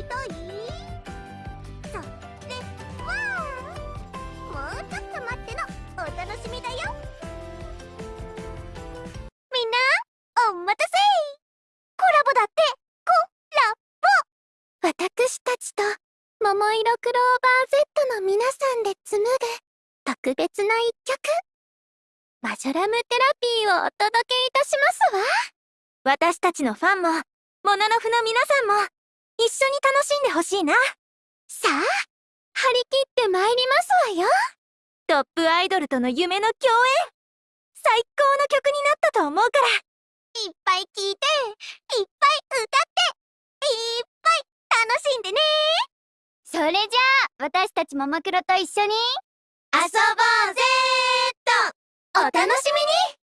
りたい？それはもうちょっと待ってのお楽しみだよ。みんなお待たせ。コラボだってコラボ。私たちと桃色クローバー Z の皆さんで紡ぐ特別な一曲。マジョラムテラピーをお届けいたしますわ。私たちのファンもモノノフの皆さんも一緒に楽しんでほしいな。さあ張り切って参りますわよ。トップアイドルとの夢の共演。最高の曲になったと思うから。いっぱい聴いていっぱい歌っていっぱい楽しんでね。それじゃあ私たちももクロと一緒に遊ぼうぜっと。お楽しみに。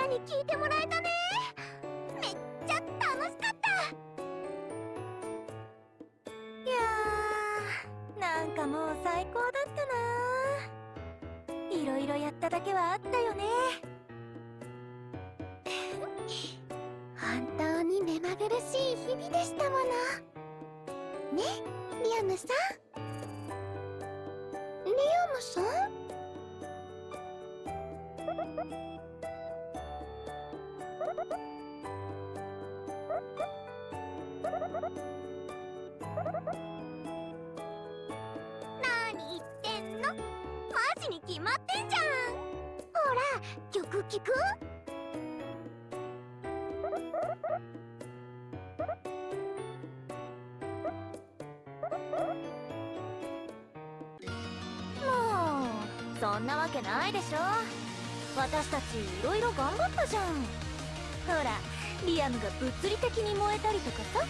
なに聴いてもらえたね。めっちゃ楽しかった。いやーなんかもう最高だったな。いろいろやっただけはあったよね。本当に目まぐるしい日々でしたもの。ねリアムさん？リアムさん？決まってんじゃん。ほら曲聴く？もうそんなわけないでしょ。私たちいろいろ頑張ったじゃん。ほらリアムが物理的に燃えたりとかさ。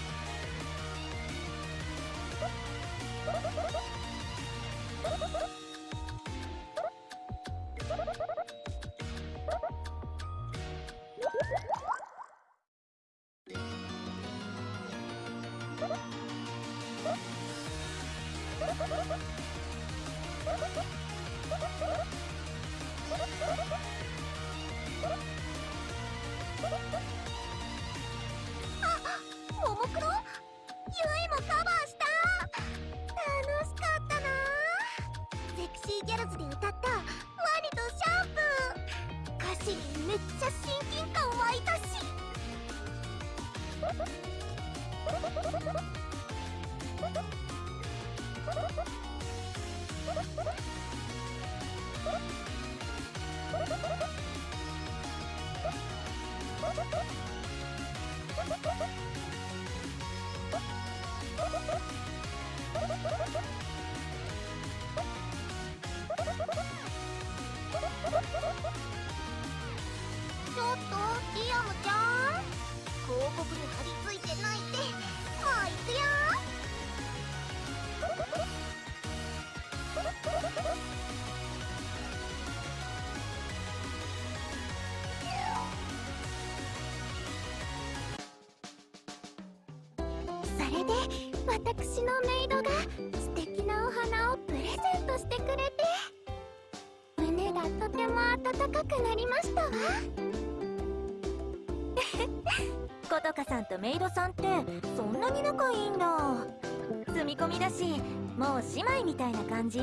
私のメイドが素敵なお花をプレゼントしてくれて胸がとても温かくなりましたわ。ことかさんとメイドさんってそんなに仲いいんだ。住み込みだしもう姉妹みたいな感じ？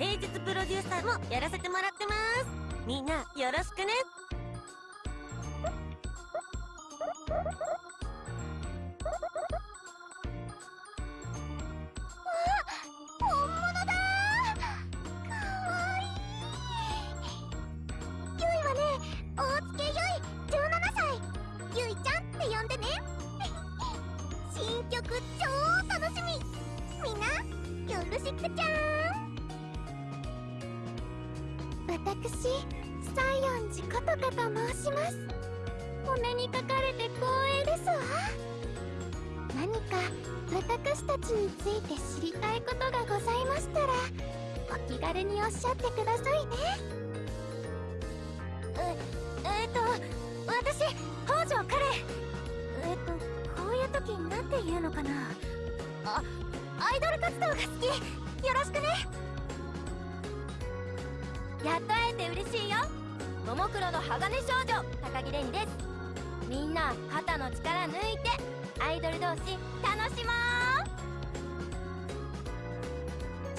平日プロデューサーもやらせてもらってます。みんなよろしくね。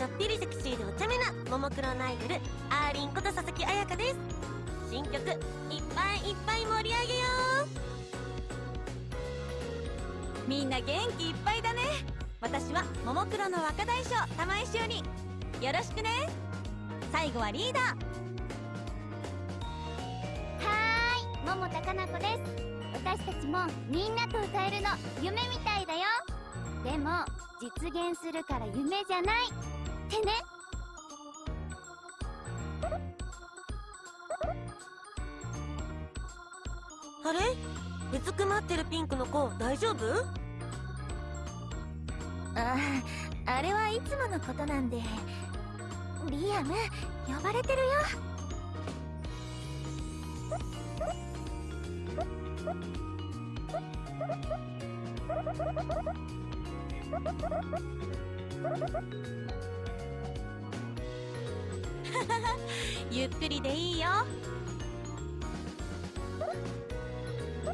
ちょっぴりセクシーでお茶目なももクロのアイドルアーリンこと佐々木彩香です。新曲いっぱいいっぱい盛り上げよう。みんな元気いっぱいだね。私はももクロの若大将玉井しおりよろしくね。最後はリーダー。はーい。桃田かな子です。私たちもみんなと歌えるの夢みたいだよ。でも実現するから夢じゃない。ってね。あれ？うずくまってるピンクの子大丈夫？あああれはいつものことなんで。リアム呼ばれてるよ ゆっくりでいいよ。そ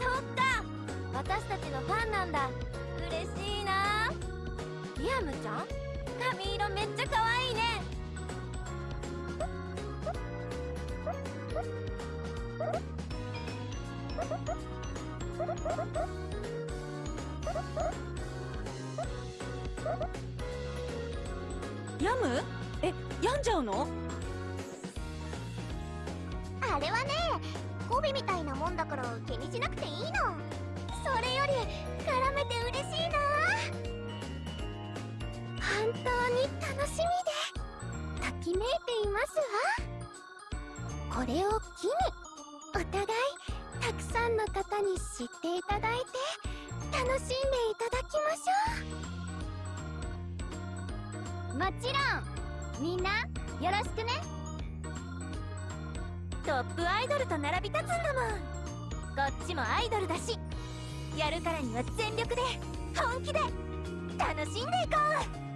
っか。私たちのファンなんだ。ムちゃん？髪色めっちゃ可愛いね。病むえ病んじゃうの？あれはねゴビみたいなもんだから気にしなくていいの。それより絡めて嬉しいな本当に楽しみでときめいていますわ。これを機にお互いたくさんの方に知っていただいて楽しんでいただきましょう。もちろんみんなよろしくね。トップアイドルと並び立つんだもんこっちもアイドルだしやるからには全力で本気で楽しんでいこ一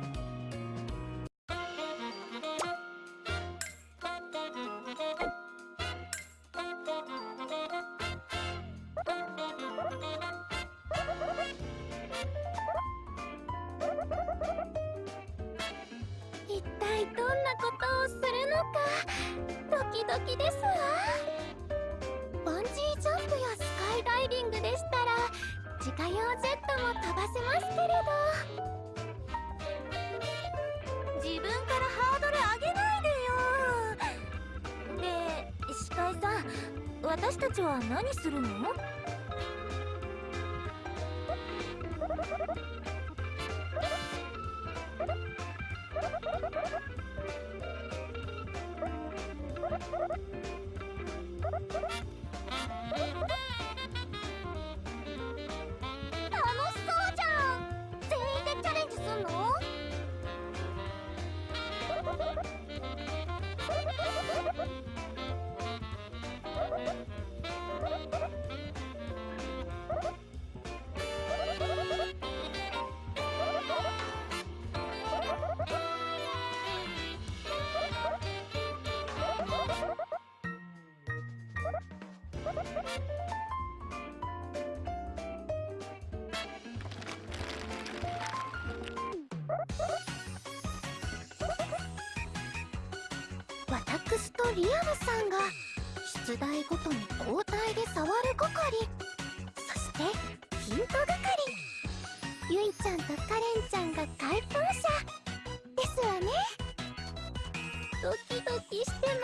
ちは何するの？スとリアムさんが出題ごとに交代で触る係そしてヒント係ゆいちゃんとカレンちゃんが解答者。ですわね。ドキドキしてます。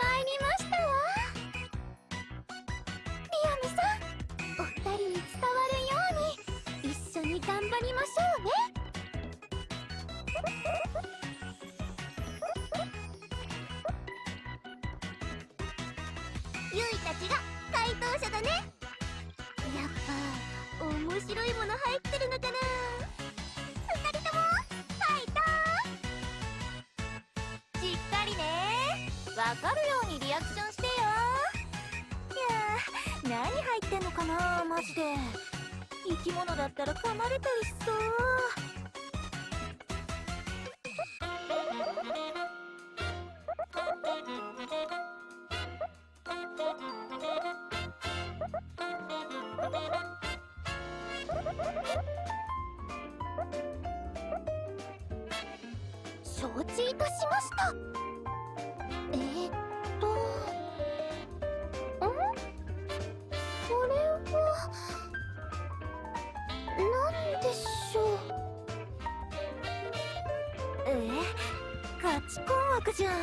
惑じゃん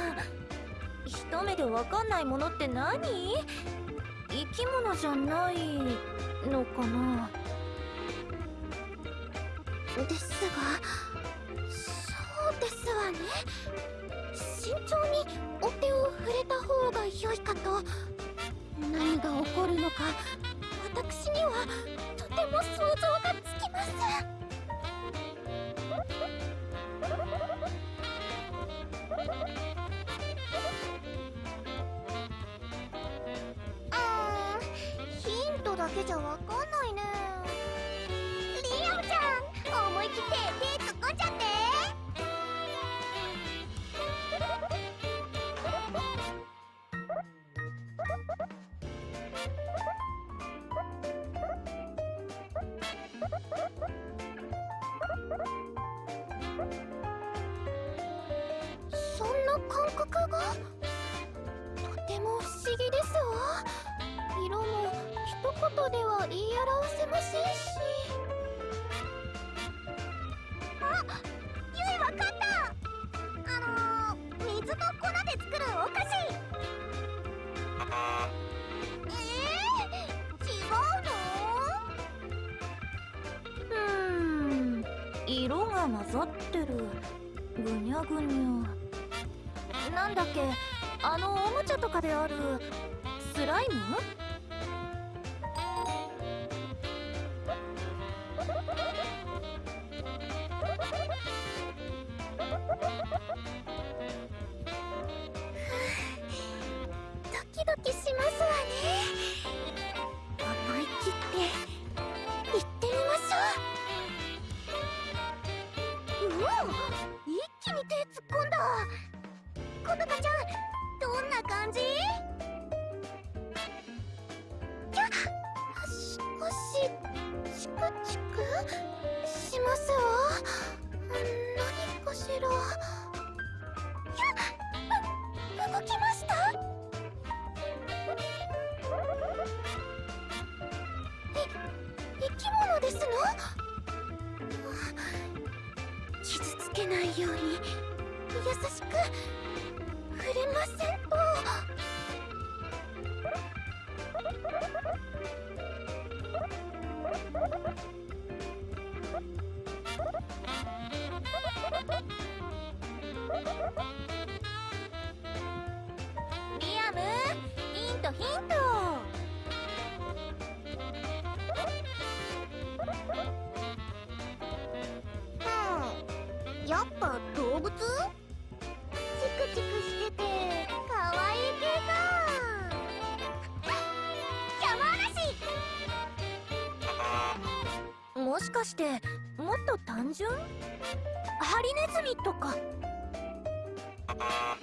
一目でわかんないものって何？生き物じゃないのかな？ですがそうですわね。慎重にお手を触れた方が良いかと。何が起こるのか私にはとても想像がつきます。うけじゃわ言では言い表せませんしあゆいわかったあのー、水と粉で作るお菓子えー、違うのうーん色が混ざってるぐにゃぐにゃなんだっけあのおもちゃとかであるスライム？感じ？きゃし少しチクチクしますわ。何かしら。きゃ動きました？え生き物ですの？傷つけないように優しく触れませんリアムヒントヒント。うん。やっぱ動物？チクチクしててかわいい系か山嵐！もしかしてもっと単純？ハリネズミとか。あ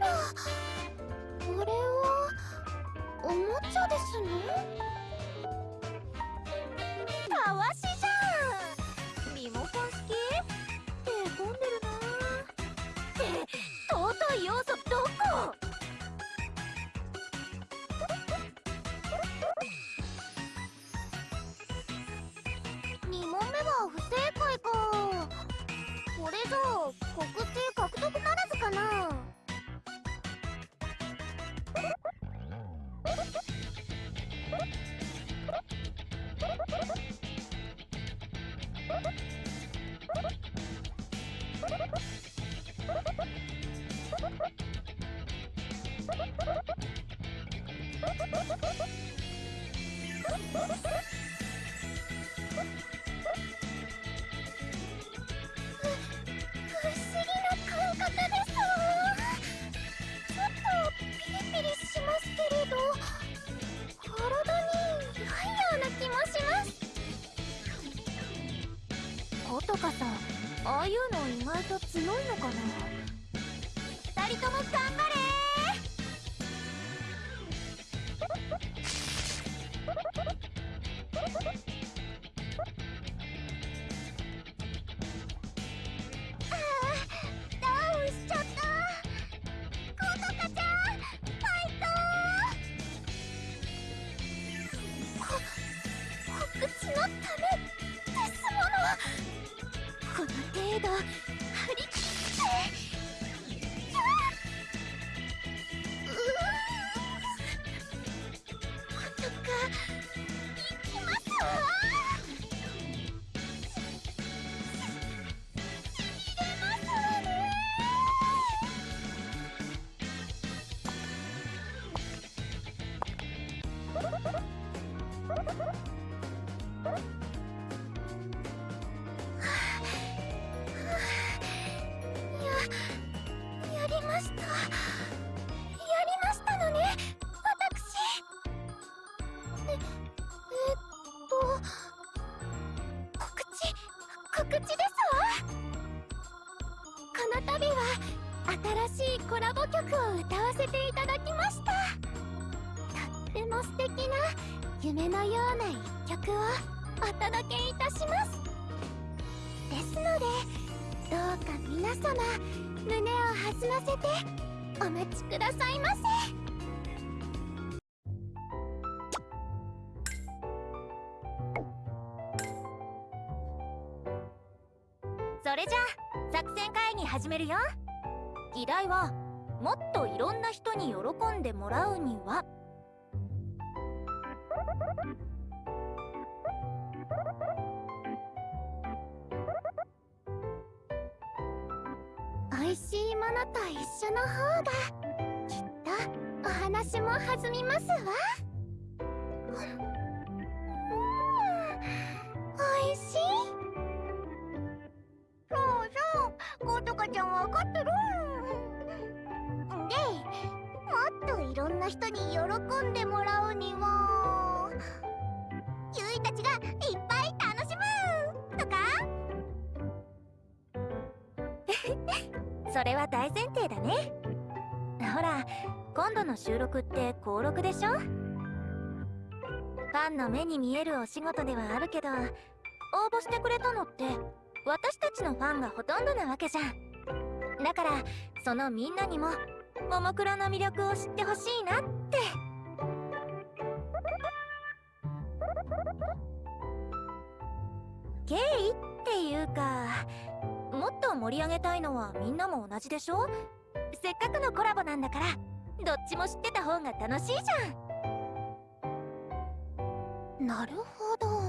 らこれはおもちゃですのたわしじゃんリモコン好き手込んでるなって尊い要素どこ問目は不正解か。これじゃあ国定獲得ならずかな。えっ素敵な夢のような一曲をお届けいたします。ですのでどうか皆様胸を弾ませてお待ちくださいませ。それじゃあ作戦会議始めるよ。議題はもっといろんな人に喜んでもらうには。美味しいものと一緒の方がきっとお話も弾みますわ。うん美味しい。そうそうことかちゃんわかってる。でもっといろんな人に喜んでもらうにはたちがいっぱい楽しむとか？それは大前提だね。ほら今度の収録って登録でしょ？ファンの目に見えるお仕事ではあるけど応募してくれたのって私たちのファンがほとんどなわけじゃん。だからそのみんなにもももクロの魅力を知ってほしいなって。経緯っていうかもっと盛り上げたいのはみんなも同じでしょ？せっかくのコラボなんだからどっちも知ってた方が楽しいじゃん。なるほど。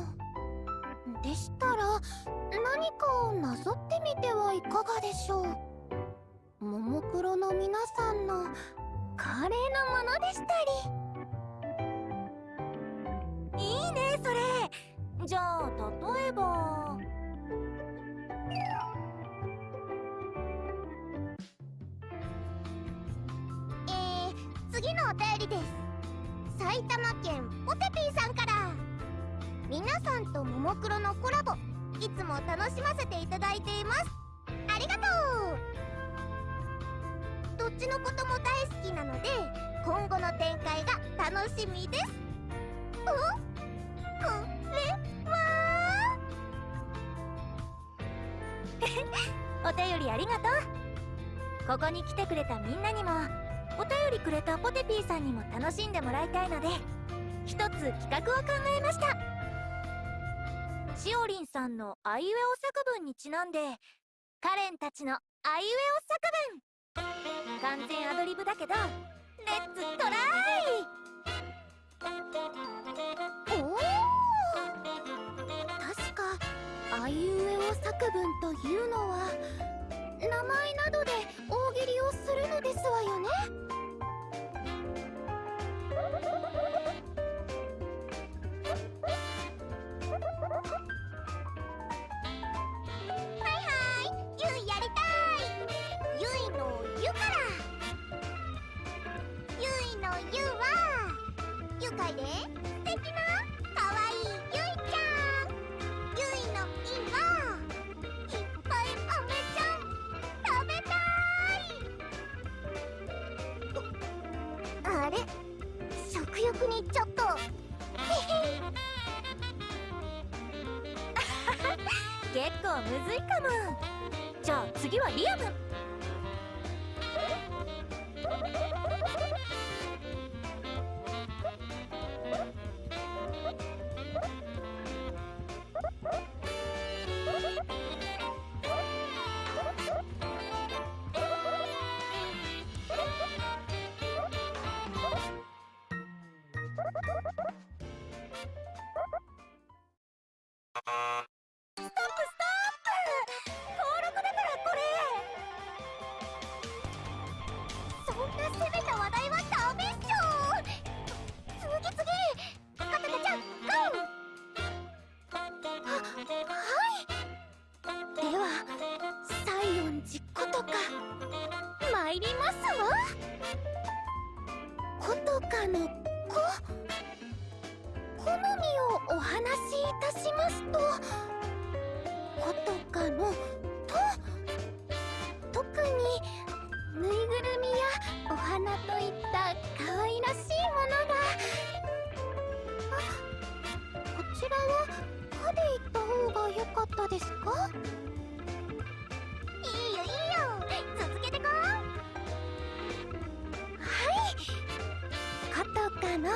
でしたら何かをなぞってみてはいかがでしょう？ももクロの皆さんの華麗なものでしたり。次のお便りです。埼玉県ポテピーさんから。皆さんとももクロのコラボいつも楽しませていただいています。ありがとう。どっちのことも大好きなので今後の展開が楽しみです。おこれ？は お便りありがとう。ここに来てくれたみんなにもりくれたポテピーさんにも楽しんでもらいたいので一つ企画を考えました。しおりんさんのあいうえお作文にちなんでカレンたちのあいうえお作文。完全アドリブだけどレッツトライ！おお確かあいうえお作文というのは名前などで大喜利をするのですわよね。ゆいやりたい。ゆいのゆから。ゆいのゆは愉快で。素敵な。結構むずいかも。じゃあ次はリアム。の」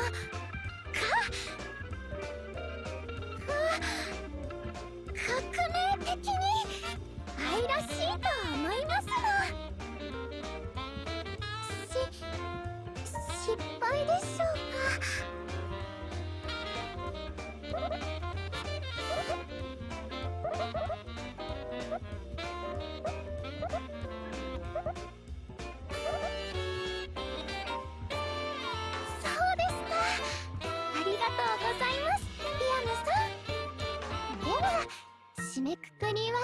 は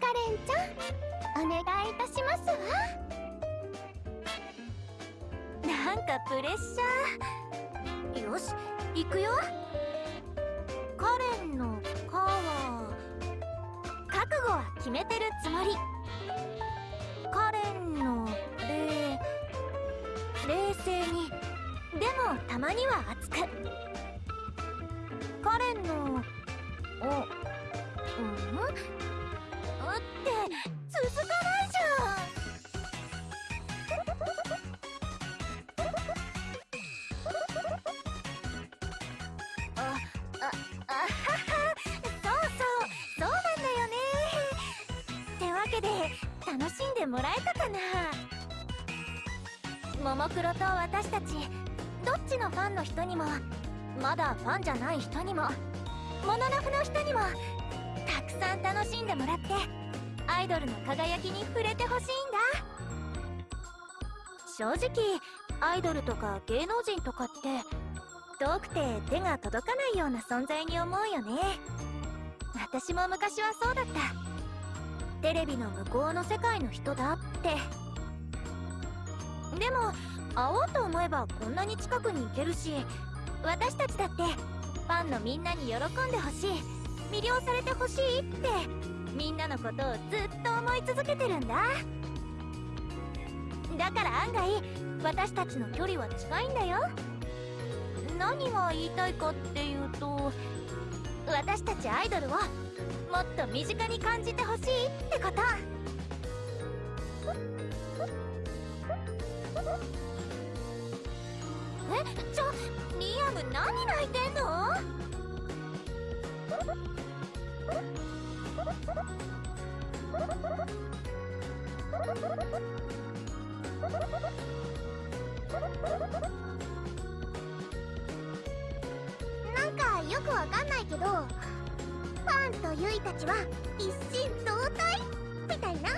カレンちゃんお願いいたしますわ。なんかプレッシャー。よし行くよ。カレンの「カ」は覚悟は決めてるつもり。カレンの「レ」冷静に。でもたまには熱く。カレンの「お」ももクロと私たち、どっちのファンの人にも、まだファンじゃない人にも、モノノフの人にも、たくさん楽しんでもらって、アイドルの輝きに触れてほしいんだ。正直アイドルとか芸能人とかって遠くて手が届かないような存在に思うよね。私も昔はそうだった。テレビの向こうの世界の人だって。でも会おうと思えばこんなに近くに行けるし私たちだってファンのみんなに喜んでほしい魅了されてほしいってみんなのことをずっと思い続けてるんだ。だから案外私たちの距離は近いんだよ。何が言いたいかっていうと私たちアイドルをもっと身近に感じてほしいってこと。えちょリアム何泣いてんの？なんかよくわかんないけどファンとユイたちは一心同体？みたいな。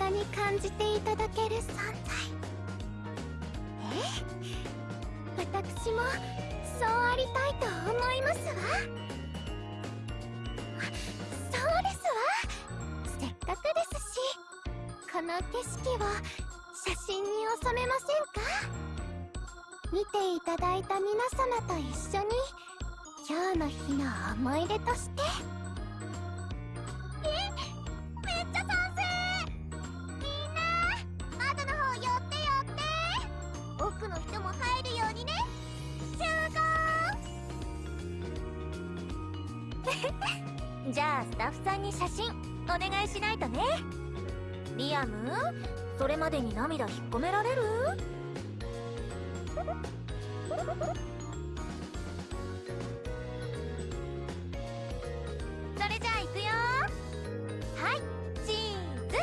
近に感じていただける存在。え？私もそうありたいと思いますわ。そうですわ。せっかくですしこの景色を写真に収めませんか？見ていただいた皆様と一緒に今日の日の思い出として。アム？それまでに涙引っ込められる？それじゃあ行くよ。はいチーズ。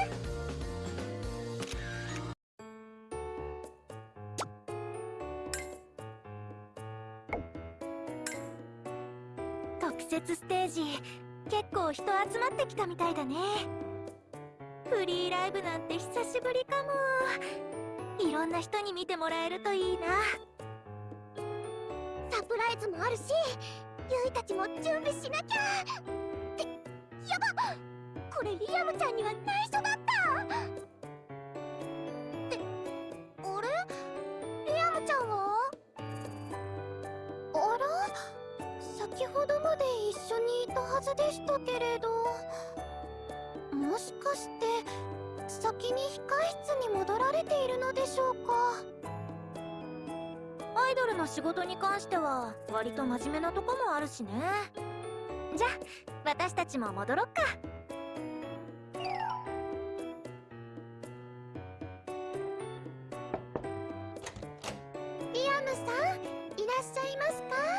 特設ステージ結構人集まってきたみたいだね。フリーライブなんて久しぶりかも。いろんな人に見てもらえるといいな。サプライズもあるしゆいたちも準備しなきゃ。ってやばこれリアムちゃんには内緒だった。ってあれ？リアムちゃんは？あら？先ほどまで一緒にいたはずでしたけれど。もしかして先に控室に戻られているのでしょうか？アイドルの仕事に関しては割と真面目なとこもあるしね。じゃあ私たちも戻ろっか。リアムさんいらっしゃいますか？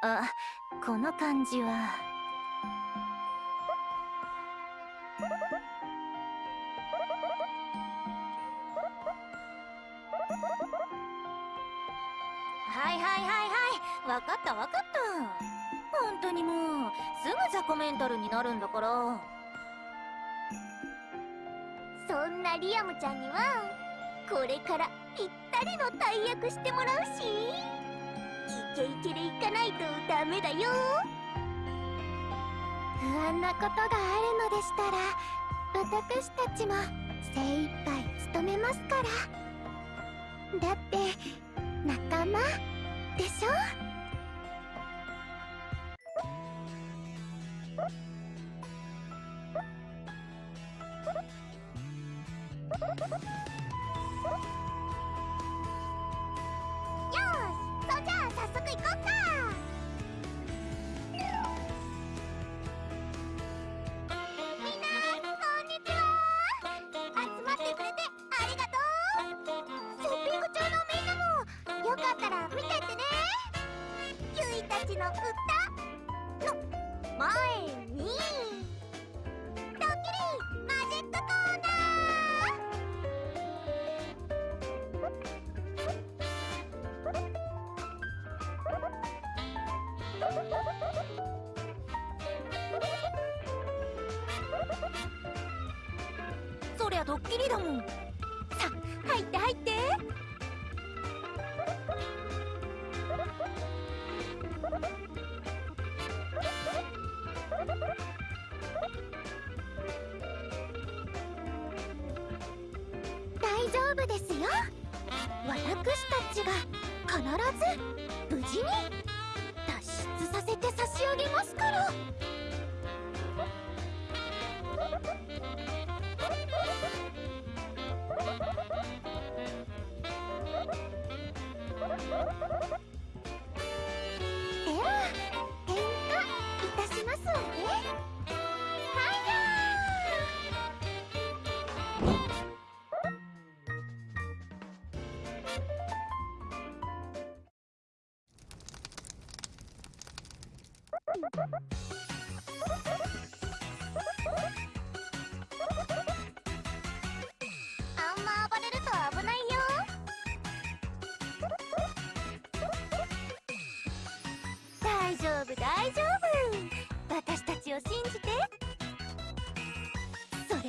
あこの感じは。はいはいはいはい。わかったわかった。本当にもうすぐザコメンタルになるんだから。そんなリアムちゃんにはこれからぴったりの大役してもらうし。イケイケで行かないとダメだよ。不安なことがあるのでしたら私たちも精一杯務めますから。だって仲間でしょ？そりだも。んさ入って入って。大丈夫ですよ。私たちが必ず無事に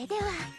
では。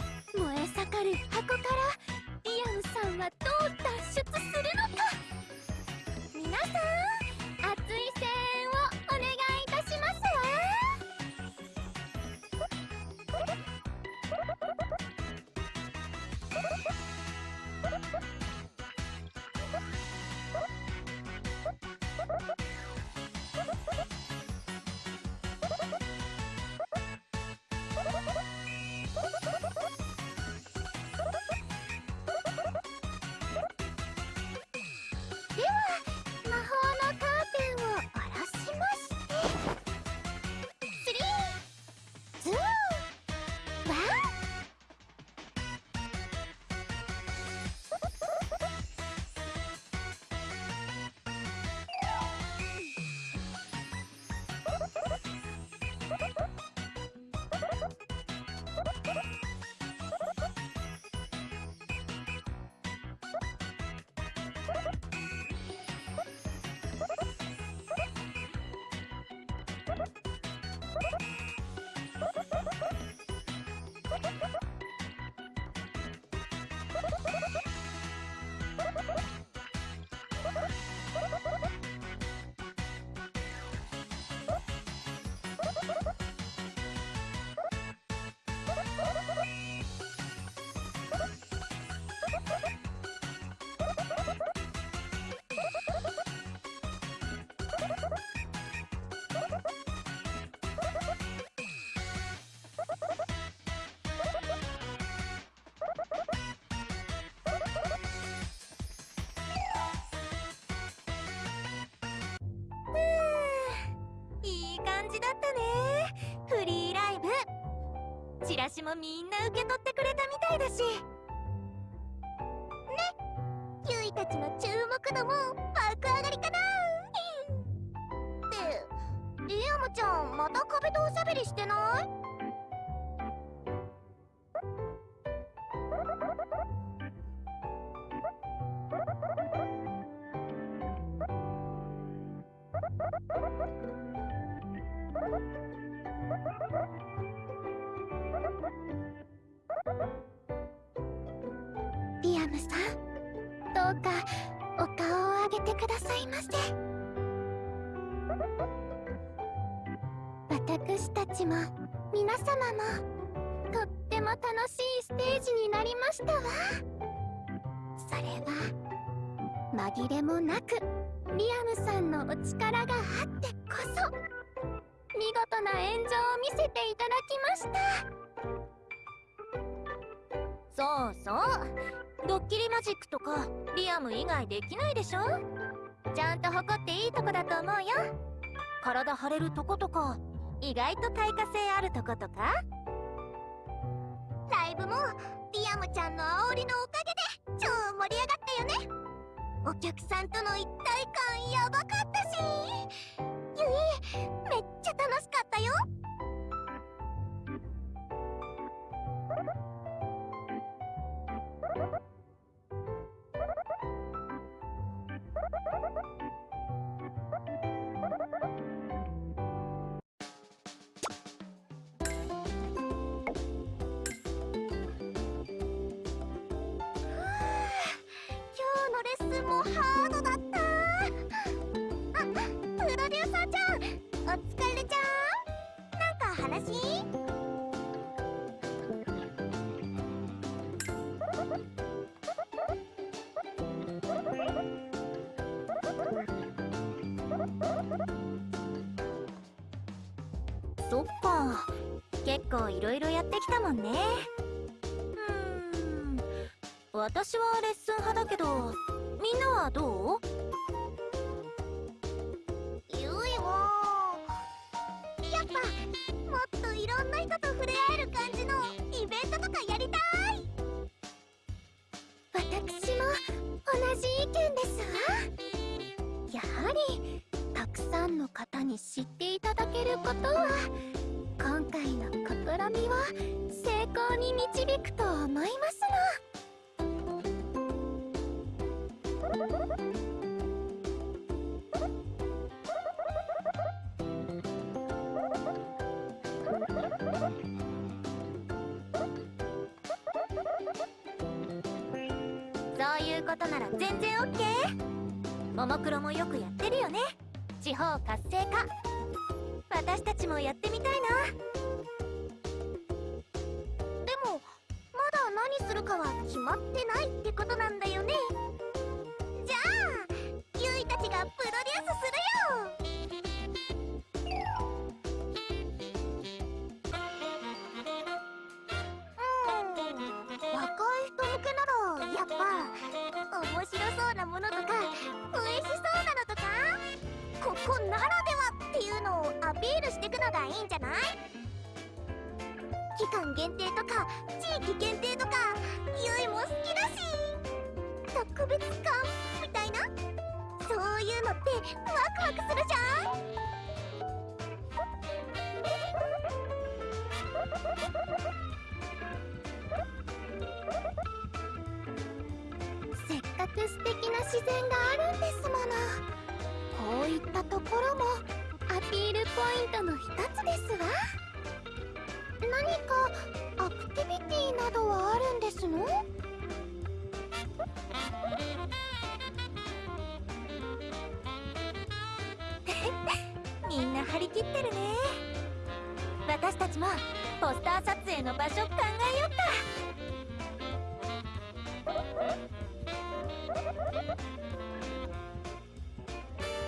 チラシもみんな受け取ってくれたみたいだし。ね。ゆいたちの注目度も爆上がりかな。ってリアムちゃんまた壁とおしゃべりしてない？リアムさんどうかお顔を上げてくださいませ。私たちも皆様もとっても楽しいステージになりましたわ。それは紛れもなくリアムさんのお力があってこそ見事な演者を見せていただきました。そうそう。ドッキリマジックとかリアム以外できないでしょ？ちゃんと誇っていいとこだと思うよ。体張れるとことか。意外と対価性あるとことか。ライブもリアムちゃんの煽りのおかげで超盛り上がったよね。お客さんとの一体感やばかったし。ゆいめっちゃ楽しかったよ。構いろいろやってきたもんね。うーん。私はレッスン派だけどみんなはどう？全然オッケー。ももクロもよくやってるよね。地方活性化。私たちもやって別感みたいな？そういうのってワクワクするじゃん？せっかく素敵な自然があるんですもの。こういったところもアピールポイントの一つですわ。何かアクティビティなどはあるんですの？り切ってるね。私たちもポスター撮影の場所考えよ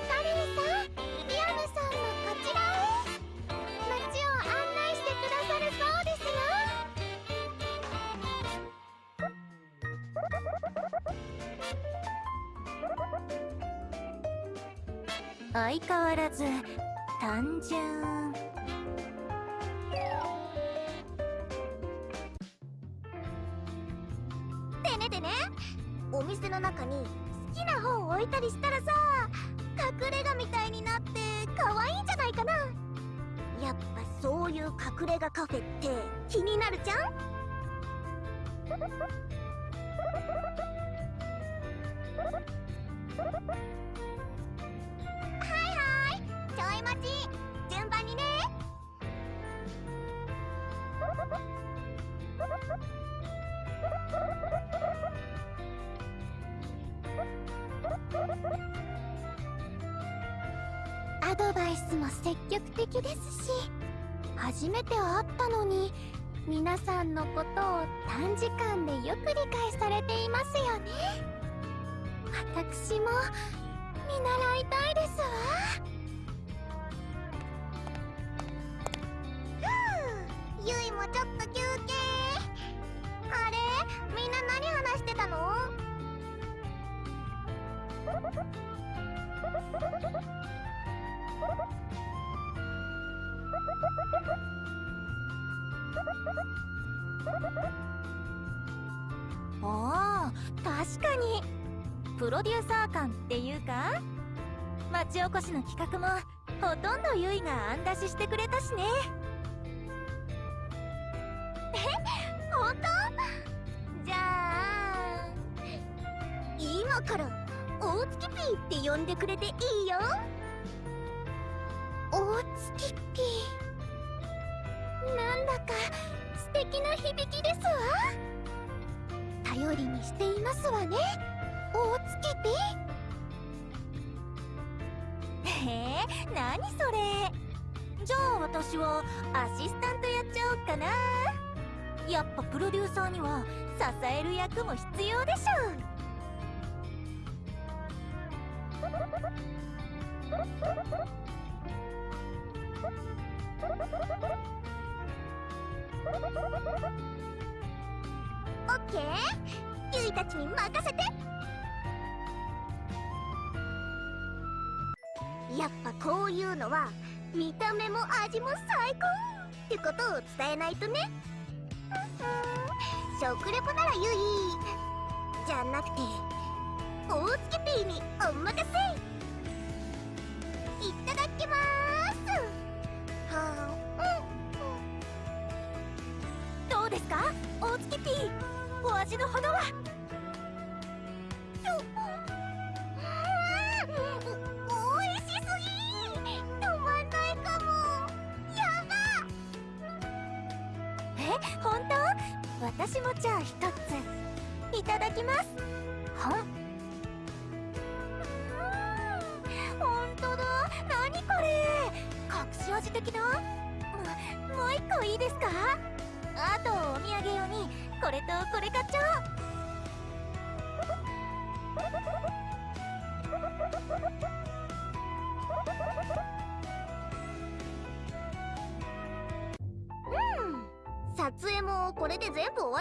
カリーさんリアムさんもこちらへ。街を案内してくださるそうですよ。相変わらず単純。でねでね。お店の中に好きな本を置いたりしたらさ隠れ家みたいになって可愛いんじゃないかな。やっぱそういう隠れ家カフェって気になるじゃん。アドバイスも積極的ですし初めて会ったのに皆さんのことを短時間でよく理解されていますよね。私も見習いたいですわ。ふうゆいもちょっと休憩。あれ？みんな何話してたの？おお確かに。プロデューサー感っていうか町おこしの企画もほとんどゆいが案出ししてくれたしね。え本当？じゃあ今から大月ピーって呼んでくれていいよ。大月ピー。なんだか素敵な響きですわ。頼りにしていますわね。大月ピーへえ何それ。じゃあ私はアシスタントやっちゃおっかな。やっぱプロデューサーには支える役も必要でしょ オッケー。ゆいたちに任せて。やっぱこういうのは見た目も味も最高ってことを伝えないとね。食レポならゆいじゃなくて大月ピーにお任せ。いただお味のほどは。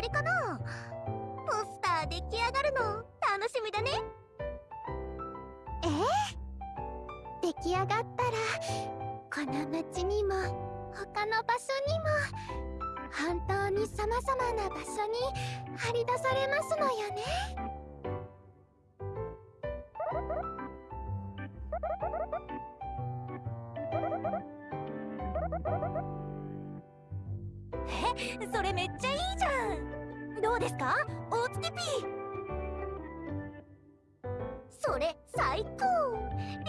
わりかな？ポスター出来上がるの楽しみだね。ええ出来上がったらこの町にも他の場所にも本当に様々な場所に張り出されますのよね。え？それめっちゃいいじゃん。どうですか？大月 P それ最高。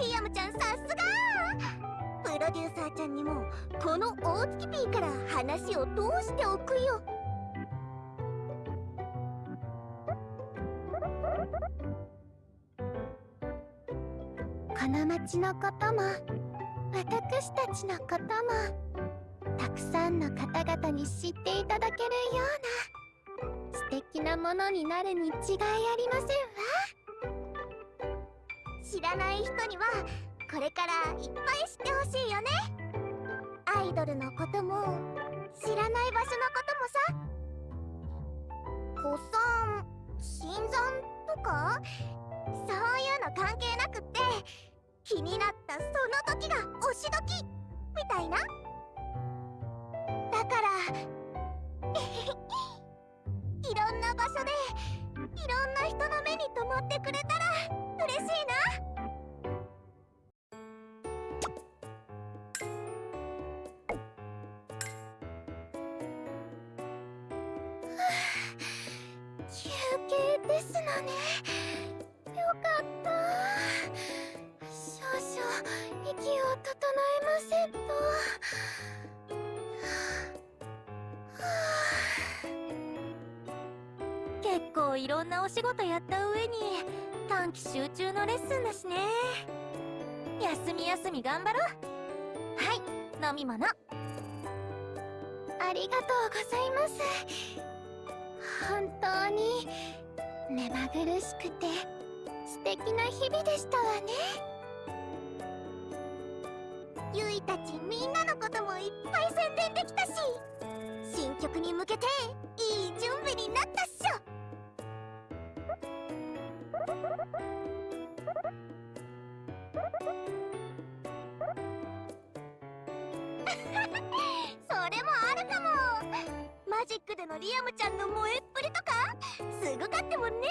リアムちゃんさすが。プロデューサーちゃんにもこの大月ピーから話を通しておくよ。この町のことも私たちのこともたくさんの方々に知っていただけるような素敵なものになるに違いありませんわ。知らない人にはこれからいっぱい知ってほしいよね。アイドルのことも知らない場所のこともさ。古参新参とか？そういうの関係なくって気になったその時が推し時みたいな。だから いろんな場所でいろんな人の目に留まってくれたら嬉しいな。休憩ですのね。よかった。少々息を整えませんと。結構いろんなお仕事やった上に短期集中のレッスンだしね。休み休み頑張ろう。はい飲み物。ありがとうございます。本当に目まぐるしくて素敵な日々でしたわね。ゆいたちみんなのこともいっぱい宣伝できたし新曲に向けていい準備になったっしょ。それもあるかも。マジックでのリアムちゃんの萌えっぷりとかすごかったもんね。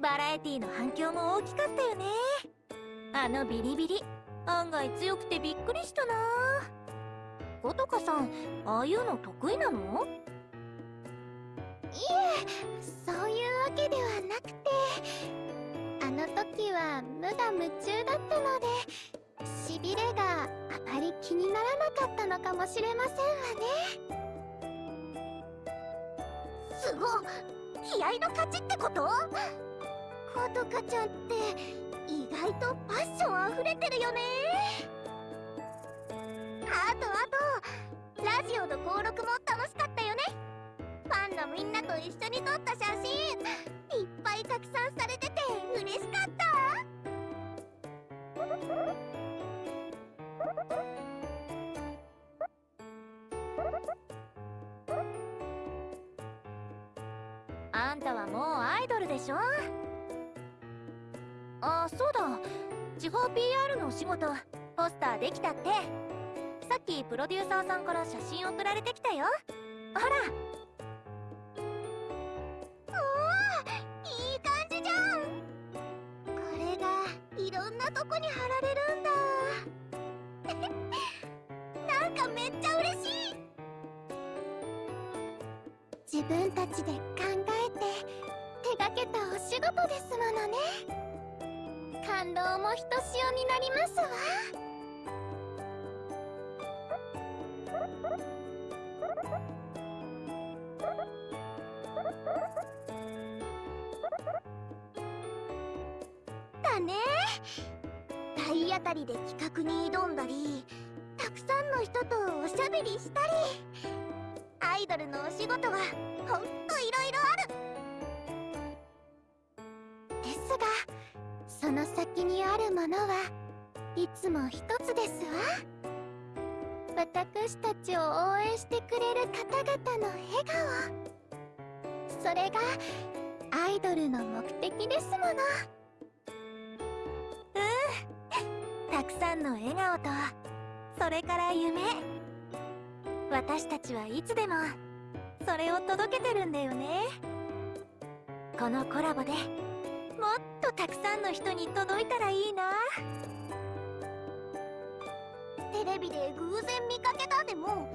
バラエティの反響も大きかったよね。あのビリビリ。案外強くてびっくりしたな。ゴトカさんああいうの得意なの？いえそういうわけではなくてあの時は無我夢中だったのでしびれがあまり気にならなかったのかもしれませんわね。すご気合の勝ちってこと？コトカちゃんって意外とパッションあふれてるよね。あとあとラジオの登録も楽しかったよね。ファンのみんなと一緒に撮った写真いっぱい拡散されてて嬉しかった。あんたはもうアイドルでしょ？あそうだ。地方 PR のお仕事ポスターできたって。さっきプロデューサーさんから写真送られてきたよ。ほら。おーいい感じじゃん。これがいろんなとこに貼られるんだ。なんかめっちゃ嬉しい。自分たちで考えて手がけたお仕事ですものね。感動もひとしおになりますわ。だね。体当たりで企画に挑んだりたくさんの人とおしゃべりしたりアイドルのお仕事はほんといろいろある。ですがその先にあるものはいつも一つですわ。私たちを応援してくれる方々の笑顔。それがアイドルの目的ですもの。うん。たくさんの笑顔とそれから夢。私たちはいつでもそれを届けてるんだよね。このコラボでとたくさんの人に届いたらいいな。テレビで偶然見かけたでも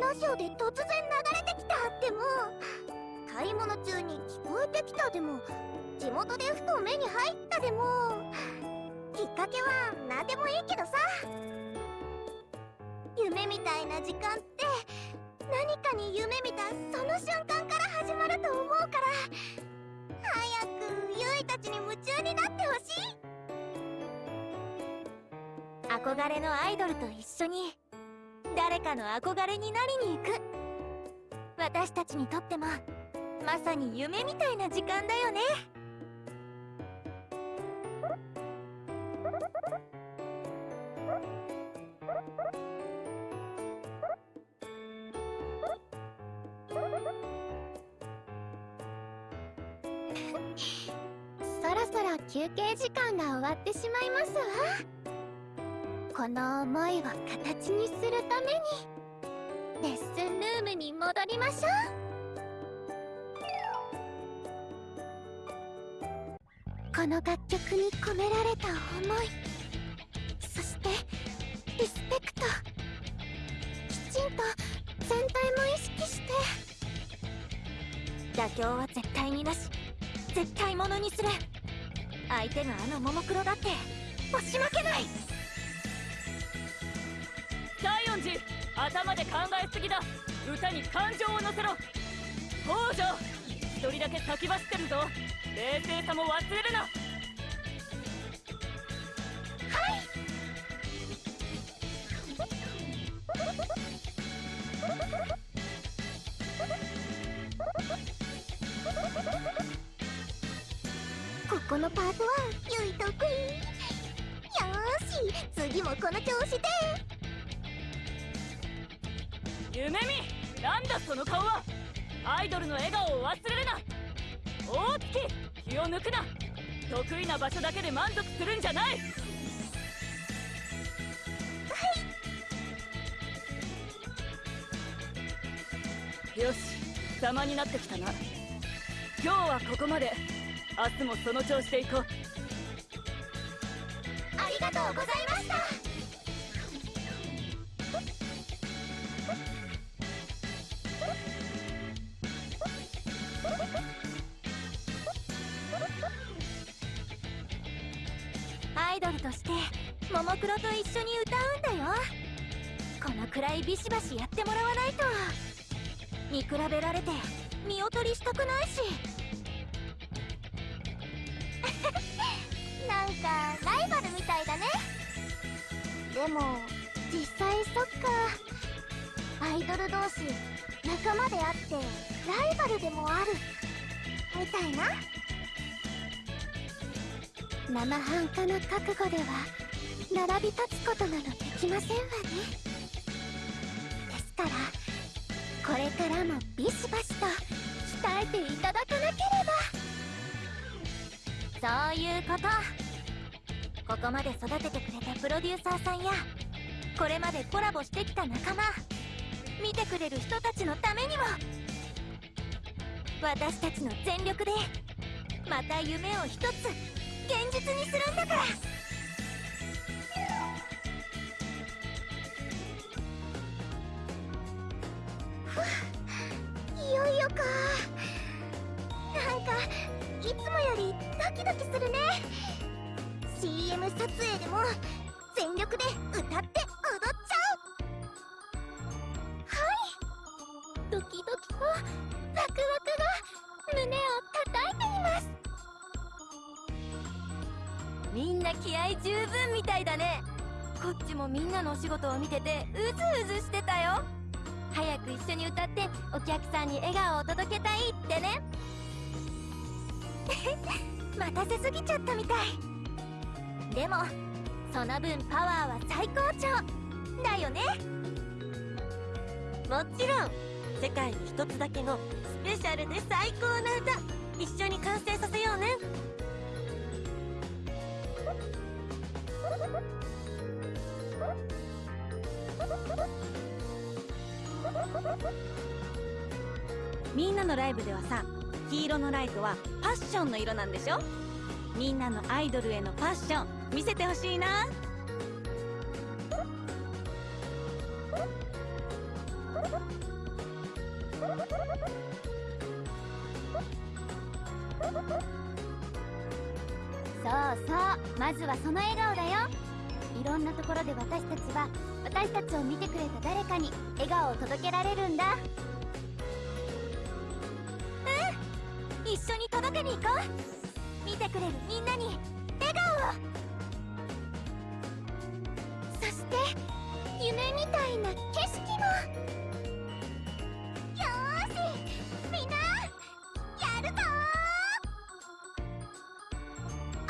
ラジオで突然流れてきたでも買い物中に聞こえてきたでも地元でふと目に入ったでもきっかけは何でもいいけどさ。夢みたいな時間って何かに夢見たその瞬間から始まると思うから。早くゆいたちに夢中になってほしい憧れのアイドルと一緒に誰かの憧れになりに行く私たちにとってもまさに夢みたいな時間だよね。そろ休憩時間が終わってしまいますわ。この思いを形にするためにレッスンルームに戻りましょう。この楽曲に込められた思いそしてリスペクトきちんと全体も意識して妥協は絶対になし絶対ものにする。相手があのももクロだって押し負けない。第四次頭で考えすぎだ。歌に感情を乗せろ。北条一人だけ先走ってるぞ。冷静さも忘れるな。つもその調子でいこう。ませんわねですからこれからもビシバシと鍛えていただかなければそういうことここまで育ててくれたプロデューサーさんやこれまでコラボしてきた仲間見てくれる人たちのためにも私たちの全力でまた夢を一つ現実にするんだから。で歌って踊っちゃう。はい。ドキドキとワクワクが胸を叩いています。みんな気合十分みたいだね。こっちもみんなのお仕事を見ててうずうずしてたよ。早く一緒に歌ってお客さんに笑顔を届けたいってね。待たせすぎちゃったみたい。でもその分パワーは最高潮だよね。もちろん世界に一つだけのスペシャルで最高な歌一緒に完成させようね。みんなのライブではさ黄色のライトはパッションの色なんでしょ？みんなのアイドルへのパッション。見せてほしいな。そうそうまずはその笑顔だよ。いろんなところで私たちは私たちを見てくれた誰かに笑顔を届けられるんだ。うん一緒に届けに行こう。見てくれるみんなに笑顔を。夢みたいな景色もよーしみんなやるぞあ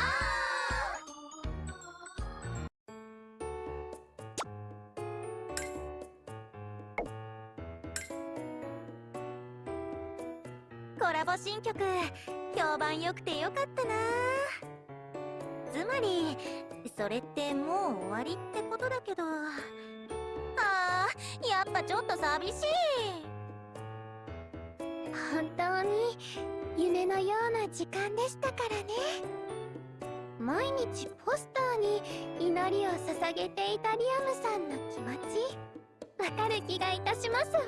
コラボ新曲。評判良くてよかったな。つまりそれってもう終わりってことだけど。ちょっと寂しい。本当に夢のような時間でしたからね。毎日ポスターに祈りを捧げていたリアムさんの気持ちわかる気がいたしますわ。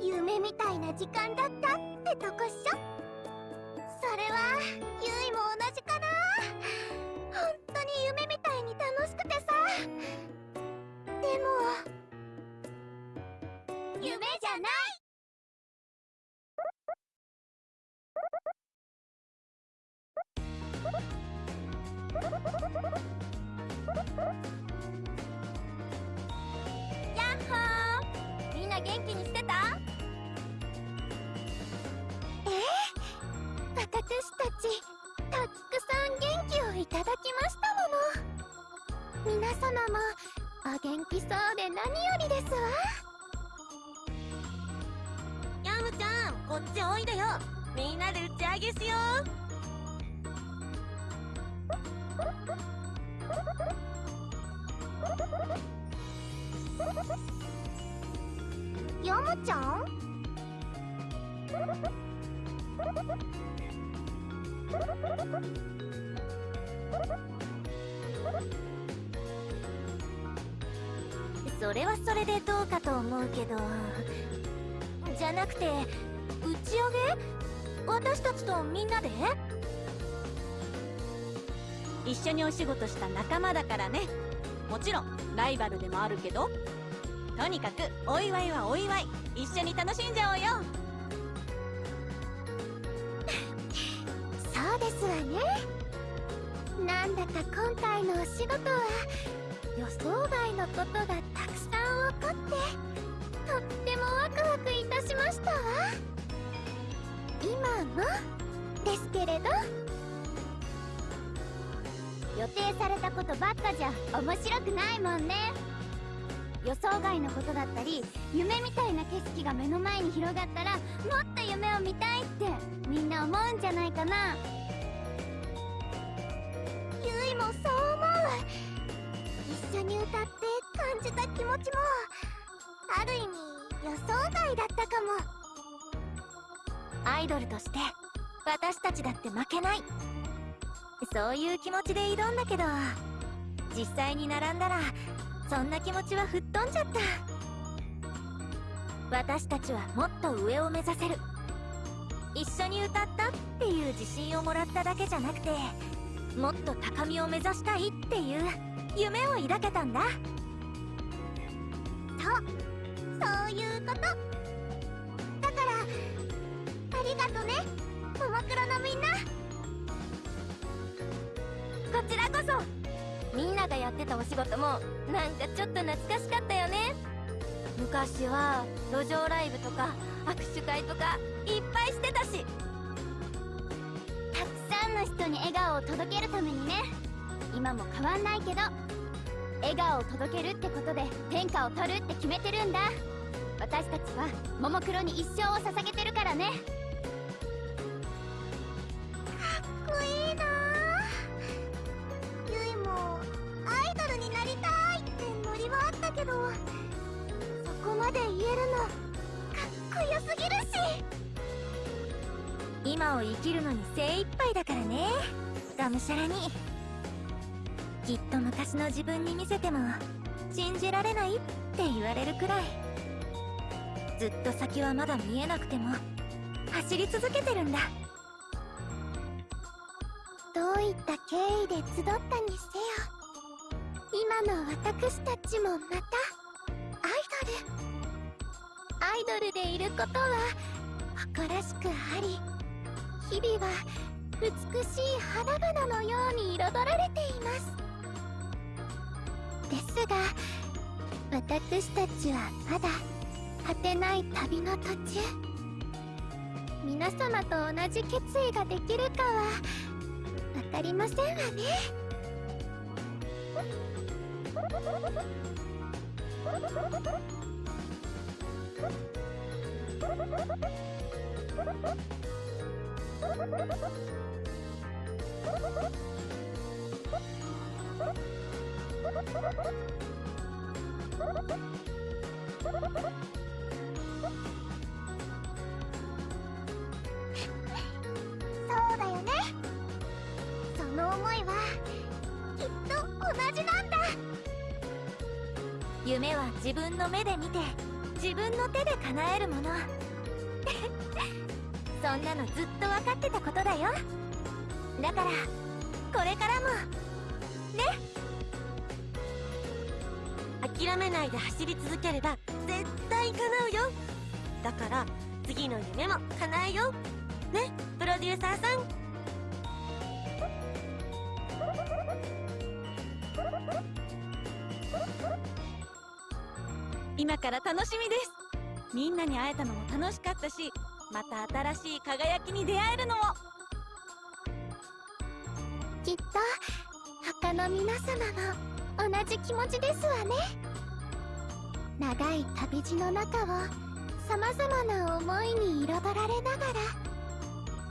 夢みたいな時間だったってとこっしょ。それはゆいも同じかな？本当に夢みたいに楽しくてさ。でも夢じゃない。やっほー！みんな元気にして私たちたくさん元気をいただきましたもの。皆様もお元気そうで何よりですわ。ヤムちゃんこっちおいでよ。みんなで打ち上げしよう。ヤムちゃん？それはそれでどうかと思うけどじゃなくて打ち上げ？私たちとみんなで？一緒にお仕事した仲間だからね。もちろんライバルでもあるけど。とにかくお祝いはお祝い。一緒に楽しんじゃおうよ。ですわねなんだか今回のお仕事は予想外のことがたくさん起こってとってもワクワクいたしましたわ今もですけれど予定されたことばっかじゃ面白くないもんね予想外のことだったり夢みたいな景色が目の前に広がったらもっと夢を見たいってみんな思うんじゃないかな。一緒に歌って感じた気持ちもある意味予想外だったかも。アイドルとして私たちだって負けない。そういう気持ちで挑んだけど実際に並んだらそんな気持ちは吹っ飛んじゃった。私たちはもっと上を目指せる。一緒に歌ったっていう自信をもらっただけじゃなくてもっと高みを目指したいっていう。夢を抱けたんだ。そういうこと。だからありがとね。ももクロのみんな。こちらこそ。みんながやってたお仕事もなんかちょっと懐かしかったよね。昔は路上ライブとか握手会とかいっぱいしてたし。たくさんの人に笑顔を届けるためにね。今も変わんないけど笑顔を届けるってことで天下を取るって決めてるんだ。私たちはももクロに一生を捧げてるからね。かっこいいな。ゆいもアイドルになりたいってノリはあったけどそこまで言えるのかっこよすぎるし。今を生きるのに精一杯だからね。がむしゃらにきっと昔の自分に見せても信じられないって言われるくらい。ずっと先はまだ見えなくても走り続けてるんだ。どういった経緯で集ったにせよ。今の私たちもまたアイドル。アイドルでいることは誇らしくあり日々は美しい花々のように彩られています。ですが私たちはまだ果てない旅の途中。皆様と同じ決意ができるかはわかりませんわね。そうだよね。その思いはきっと同じなんだ。夢は自分の目で見て自分の手で叶えるもの。そんなのずっと分かってたことだよ。だからこれからも諦めないで走り続ければ絶対叶うよ。だから次の夢も叶えよう。ねプロデューサーさん。今から楽しみです。みんなに会えたのも楽しかったしまた新しい輝きに出会えるのも。きっと他の皆様も同じ気持ちですわね。長い旅路の中をさまざまな思いに彩られながら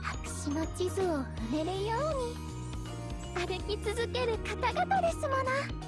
白紙の地図を踏めるように歩き続ける方々ですもの。